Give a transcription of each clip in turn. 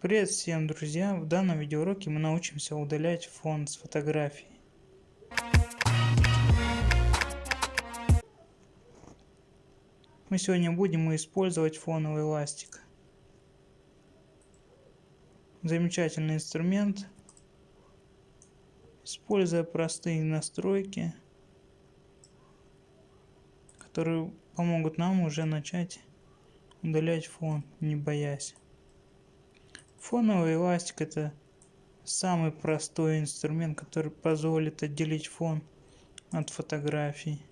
Привет всем, друзья! В данном видеоуроке мы научимся удалять фон с фотографий. Мы сегодня будем использовать фоновый ластик. Замечательный инструмент. Используя простые настройки, которые помогут нам уже начать удалять фон, не боясь. Фоновый эластик это самый простой инструмент, который позволит отделить фон от фотографий.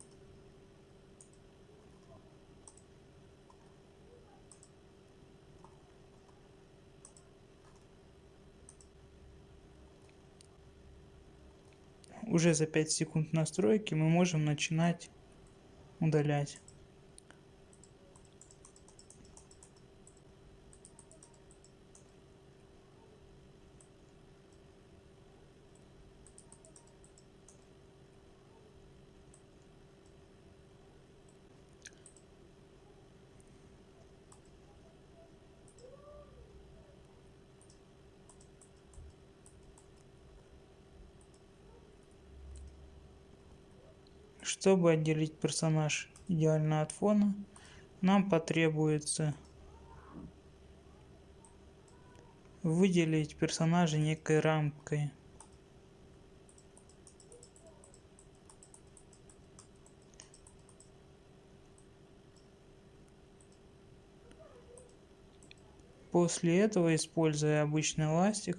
Уже за 5 секунд настройки мы можем начинать удалять. Чтобы отделить персонаж идеально от фона, нам потребуется выделить персонажа некой рамкой. После этого, используя обычный ластик,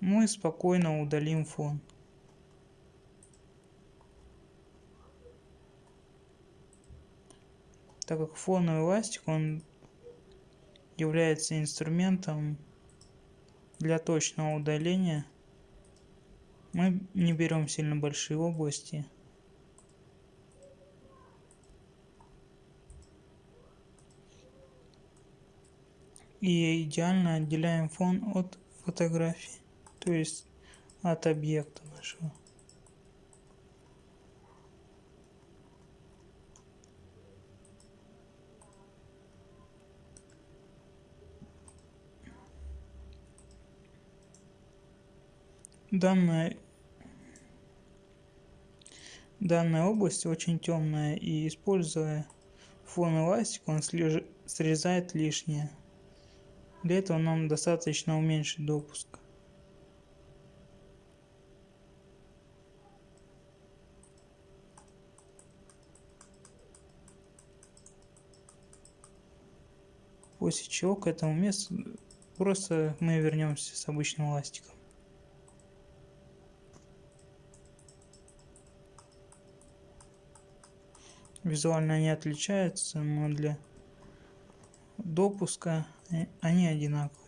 мы спокойно удалим фон. Так как фоновый ластик он является инструментом для точного удаления. Мы не берем сильно большие области. И идеально отделяем фон от фотографии то есть от объекта нашего данная данная область очень темная и используя фон эластик он срезает лишнее. Для этого нам достаточно уменьшить допуск. После чего к этому месту просто мы вернемся с обычным ластиком визуально они отличаются, но для допуска э, они одинаковые.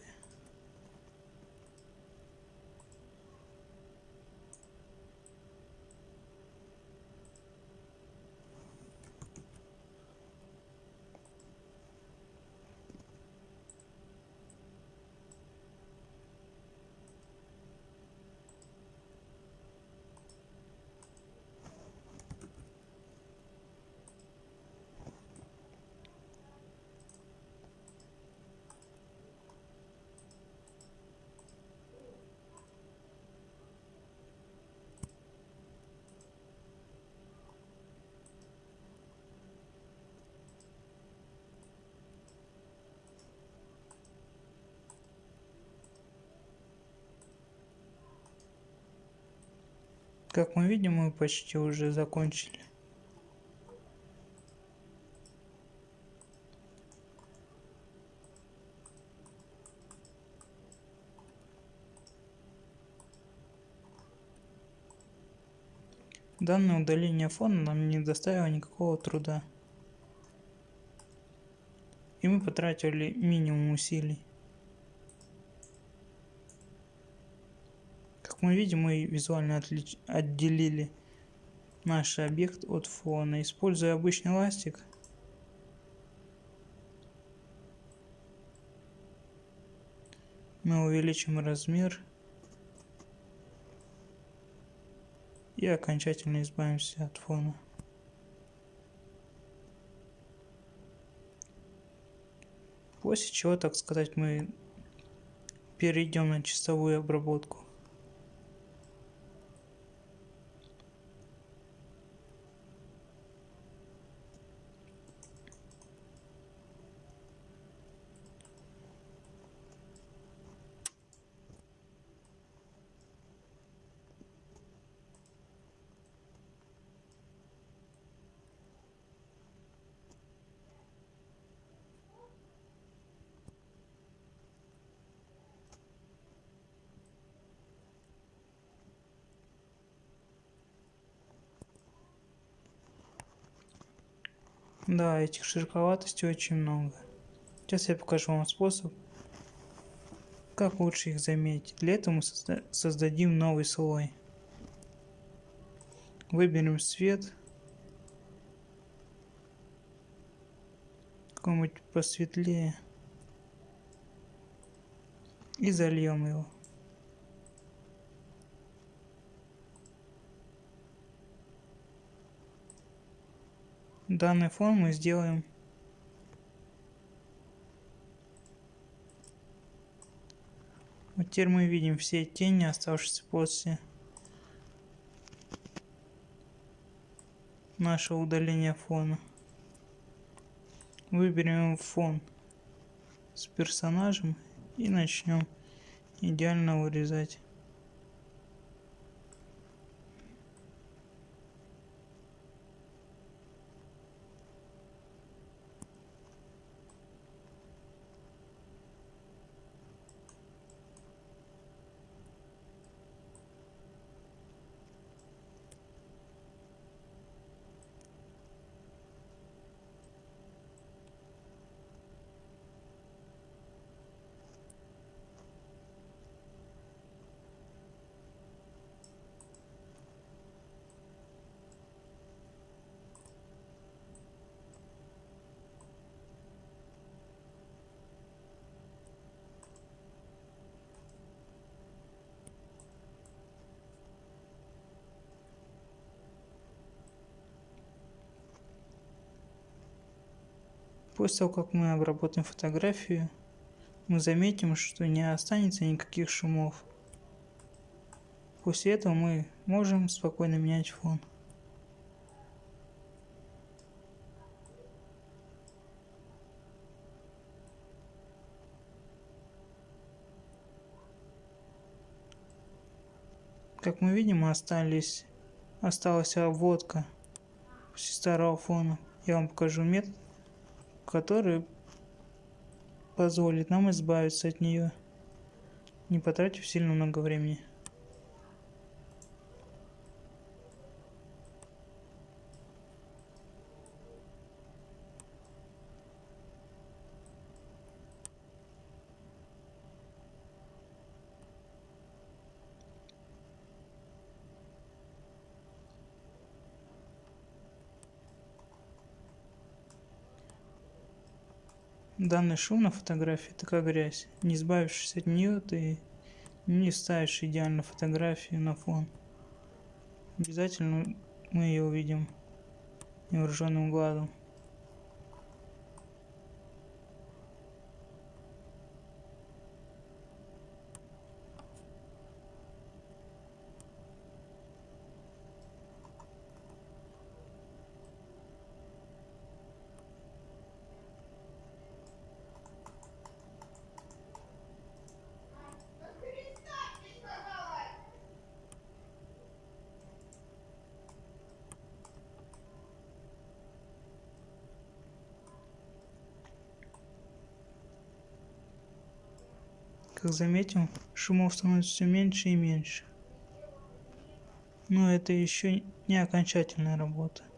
Как мы видим, мы почти уже закончили. Данное удаление фона нам не доставило никакого труда. И мы потратили минимум усилий. Мы видим, мы визуально отлич... отделили наш объект от фона. Используя обычный ластик, мы увеличим размер и окончательно избавимся от фона. После чего, так сказать, мы перейдем на чистовую обработку. Да, этих широковатостей очень много. Сейчас я покажу вам способ, как лучше их заметить. Для этого мы созда создадим новый слой. Выберем цвет. Какой-нибудь посветлее. И зальем его. Данный фон мы сделаем. Вот теперь мы видим все тени оставшиеся после нашего удаления фона. Выберем фон с персонажем и начнем идеально вырезать После того, как мы обработаем фотографию, мы заметим, что не останется никаких шумов. После этого мы можем спокойно менять фон. Как мы видим, остались, осталась обводка старого фона. Я вам покажу метод, который позволит нам избавиться от нее, не потратив сильно много времени. Данный шум на фотографии это как грязь. Не избавившись от нее, ты не ставишь идеально фотографию на фон. Обязательно мы ее увидим невооруженным глазом. Как заметим, шумов становится все меньше и меньше. Но это еще не окончательная работа.